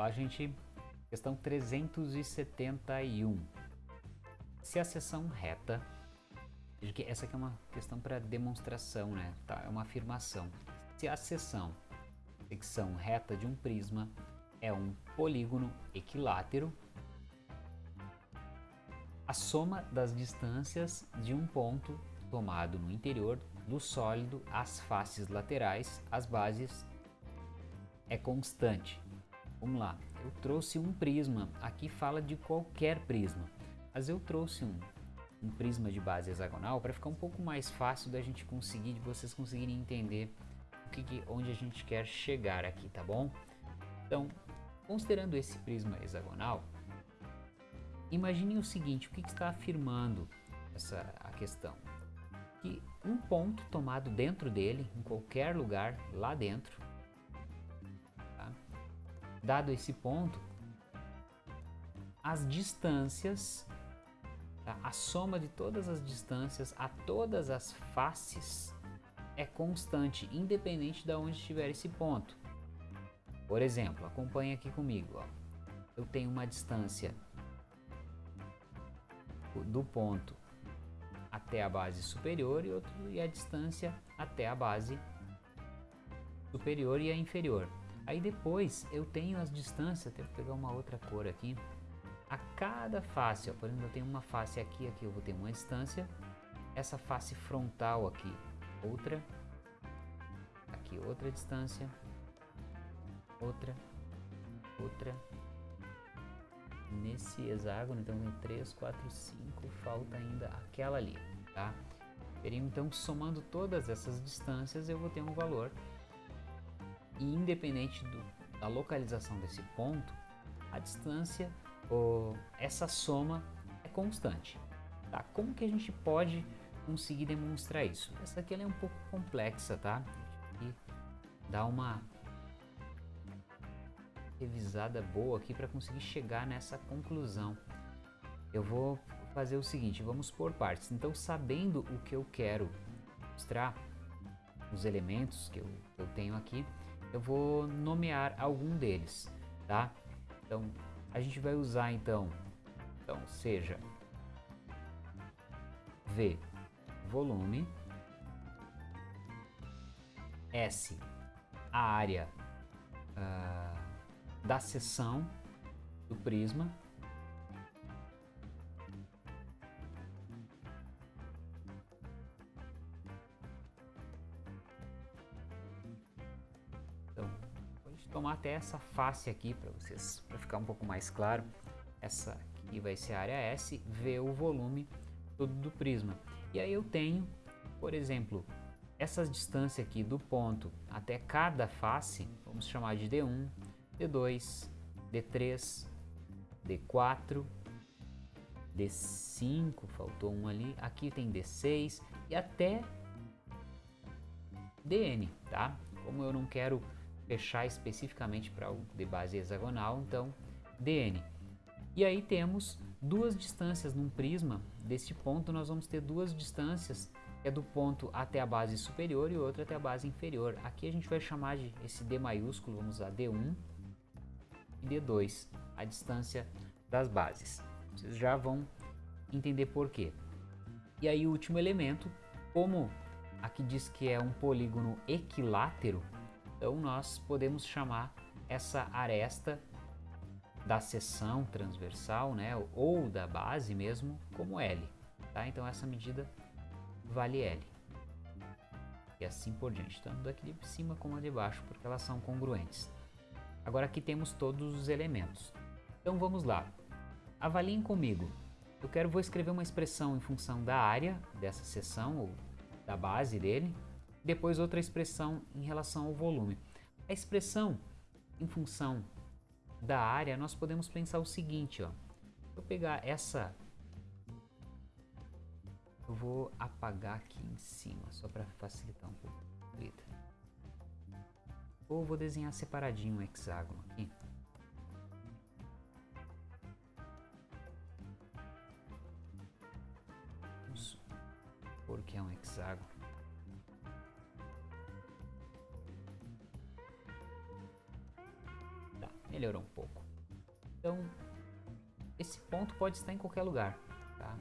Lá, gente, questão 371. Se a seção reta, essa aqui é uma questão para demonstração, né? Tá, é uma afirmação. Se a seção, secção reta de um prisma é um polígono equilátero, a soma das distâncias de um ponto tomado no interior do sólido às faces laterais, as bases, é constante. Vamos lá, eu trouxe um prisma, aqui fala de qualquer prisma, mas eu trouxe um, um prisma de base hexagonal para ficar um pouco mais fácil da gente conseguir, de vocês conseguirem entender o que, onde a gente quer chegar aqui, tá bom? Então, considerando esse prisma hexagonal, imagine o seguinte, o que, que está afirmando essa a questão? Que um ponto tomado dentro dele, em qualquer lugar lá dentro, Dado esse ponto, as distâncias, tá? a soma de todas as distâncias a todas as faces é constante, independente de onde estiver esse ponto. Por exemplo, acompanhe aqui comigo. Ó. Eu tenho uma distância do ponto até a base superior e, outro, e a distância até a base superior e a inferior. Aí depois eu tenho as distâncias, tenho que pegar uma outra cor aqui. A cada face, ó, por exemplo, eu tenho uma face aqui, aqui eu vou ter uma distância. Essa face frontal aqui, outra. Aqui outra distância. Outra. Outra. Nesse hexágono, então tem 3, 4, 5, falta ainda aquela ali, tá? Então, somando todas essas distâncias, eu vou ter um valor e independente do, da localização desse ponto, a distância, essa soma é constante. Tá? Como que a gente pode conseguir demonstrar isso? Essa aqui é um pouco complexa, tá? E dá uma revisada boa aqui para conseguir chegar nessa conclusão. Eu vou fazer o seguinte, vamos por partes. Então, sabendo o que eu quero mostrar, os elementos que eu, eu tenho aqui, eu vou nomear algum deles, tá? Então, a gente vai usar então, então seja V, volume, S, a área uh, da seção do prisma, tomar até essa face aqui para vocês, para ficar um pouco mais claro. Essa aqui vai ser a área S, V o volume todo do prisma. E aí eu tenho, por exemplo, essas distâncias aqui do ponto até cada face, vamos chamar de D1, D2, D3, D4, D5, faltou um ali, aqui tem D6 e até DN, tá? Como eu não quero fechar especificamente para o de base hexagonal, então DN. E aí temos duas distâncias num prisma, deste ponto nós vamos ter duas distâncias, é do ponto até a base superior e outra até a base inferior. Aqui a gente vai chamar de esse D maiúsculo, vamos usar D1 e D2, a distância das bases. Vocês já vão entender por quê. E aí o último elemento, como aqui diz que é um polígono equilátero, então nós podemos chamar essa aresta da seção transversal, né, ou da base mesmo, como L. Tá? Então essa medida vale L. E assim por diante, tanto daqui de cima como a de baixo, porque elas são congruentes. Agora aqui temos todos os elementos. Então vamos lá. Avaliem comigo. Eu quero vou escrever uma expressão em função da área dessa seção ou da base dele, depois outra expressão em relação ao volume. A expressão em função da área, nós podemos pensar o seguinte, ó. eu pegar essa... Eu vou apagar aqui em cima, só para facilitar um pouco. Ou vou desenhar separadinho um hexágono aqui. Vamos supor que é um hexágono. Melhorou um pouco. Então, esse ponto pode estar em qualquer lugar, tá?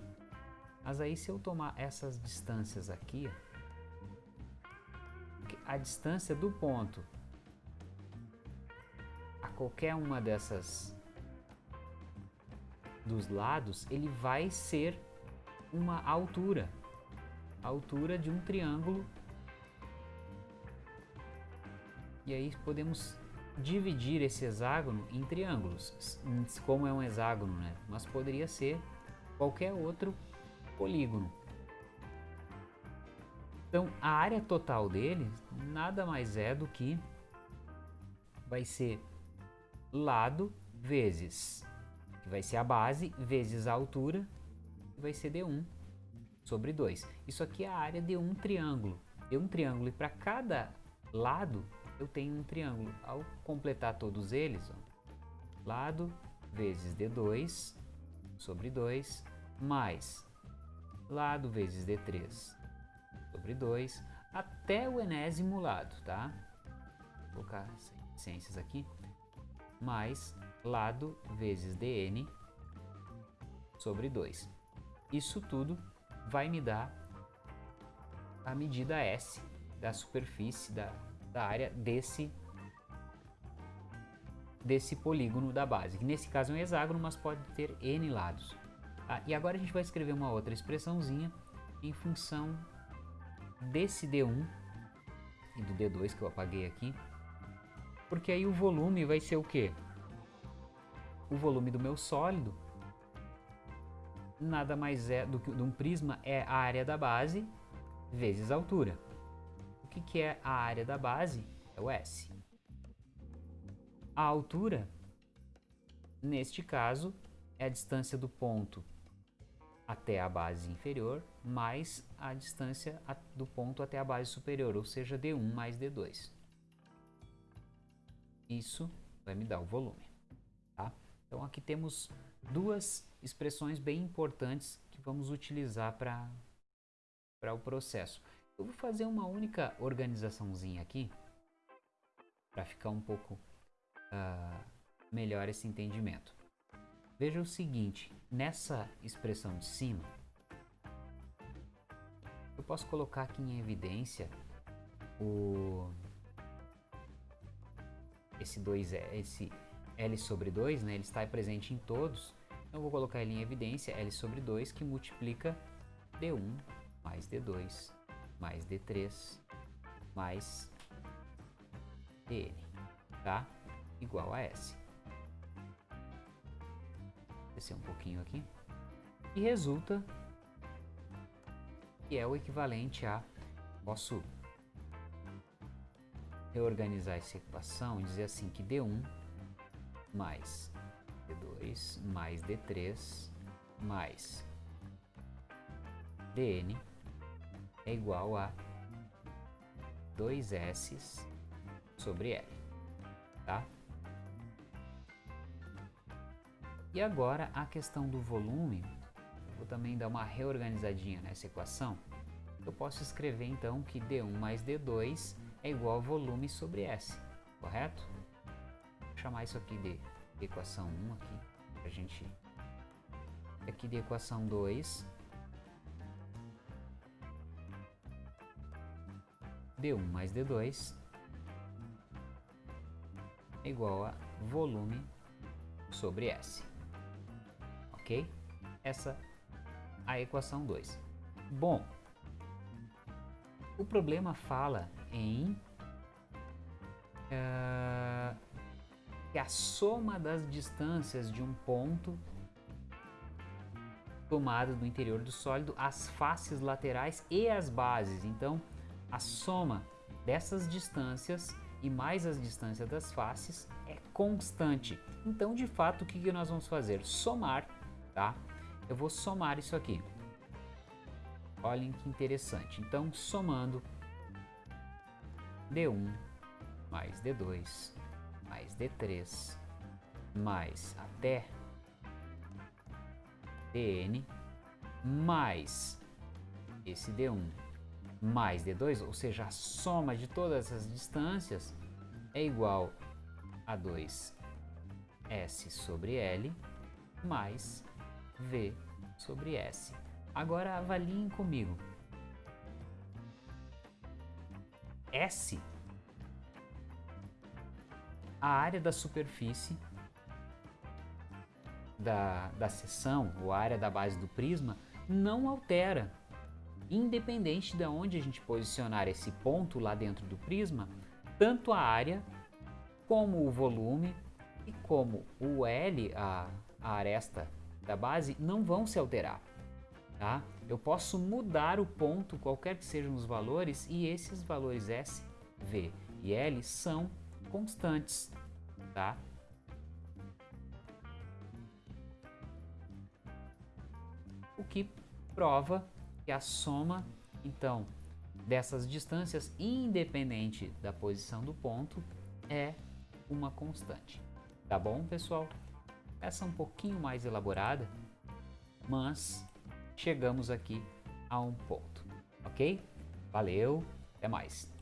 Mas aí se eu tomar essas distâncias aqui, a distância do ponto a qualquer uma dessas dos lados, ele vai ser uma altura, a altura de um triângulo. E aí podemos dividir esse hexágono em triângulos, como é um hexágono, né? Mas poderia ser qualquer outro polígono. Então, a área total dele nada mais é do que vai ser lado vezes, que vai ser a base, vezes a altura, que vai ser D1 sobre 2. Isso aqui é a área de um triângulo. De um triângulo e para cada lado eu tenho um triângulo. Ao completar todos eles, ó, lado vezes D2 sobre 2, mais lado vezes D3 sobre 2, até o enésimo lado, tá? Vou colocar ciências aqui, mais lado vezes dn sobre 2. Isso tudo vai me dar a medida S da superfície da, da área desse desse polígono da base, nesse caso é um hexágono, mas pode ter n lados. Ah, e agora a gente vai escrever uma outra expressãozinha em função desse D1 e do D2 que eu apaguei aqui, porque aí o volume vai ser o quê? O volume do meu sólido nada mais é do que de um prisma é a área da base vezes a altura. O que, que é a área da base? É o S. A altura, neste caso, é a distância do ponto até a base inferior mais a distância do ponto até a base superior, ou seja, D1 mais D2. Isso vai me dar o volume. Tá? Então aqui temos duas expressões bem importantes que vamos utilizar para o processo. Eu vou fazer uma única organizaçãozinha aqui para ficar um pouco uh, melhor esse entendimento. Veja o seguinte, nessa expressão de cima, eu posso colocar aqui em evidência o esse 2 é esse L sobre 2, né? Ele está presente em todos. Então eu vou colocar ele em evidência L sobre 2 que multiplica D1 mais D2 mais D3 mais DN, tá? Igual a S descer um pouquinho aqui, e resulta que é o equivalente a, posso reorganizar essa equação e dizer assim que D1 mais D2 mais D3 mais DN é igual a 2S sobre L, tá? E agora a questão do volume, vou também dar uma reorganizadinha nessa equação. Eu posso escrever então que D1 mais D2 é igual a volume sobre S, correto? Vou chamar isso aqui de equação 1 aqui, pra gente... Aqui de equação 2, D1 mais D2 é igual a volume sobre S ok? Essa a equação 2. Bom, o problema fala em uh, que a soma das distâncias de um ponto tomado do interior do sólido, as faces laterais e as bases. Então, a soma dessas distâncias e mais as distâncias das faces é constante. Então, de fato, o que, que nós vamos fazer? Somar tá? Eu vou somar isso aqui. Olhem que interessante. Então, somando D1 mais D2 mais D3 mais até DN mais esse D1 mais D2, ou seja, a soma de todas essas distâncias é igual a 2 S sobre L mais V sobre S. Agora avaliem comigo. S, a área da superfície da, da seção, ou a área da base do prisma, não altera. Independente de onde a gente posicionar esse ponto lá dentro do prisma, tanto a área como o volume e como o L, a, a aresta da base, não vão se alterar. Tá? Eu posso mudar o ponto, qualquer que sejam os valores, e esses valores S, V e L são constantes. Tá? O que prova que a soma, então, dessas distâncias, independente da posição do ponto, é uma constante. Tá bom, pessoal? Essa é um pouquinho mais elaborada, mas chegamos aqui a um ponto, ok? Valeu, até mais!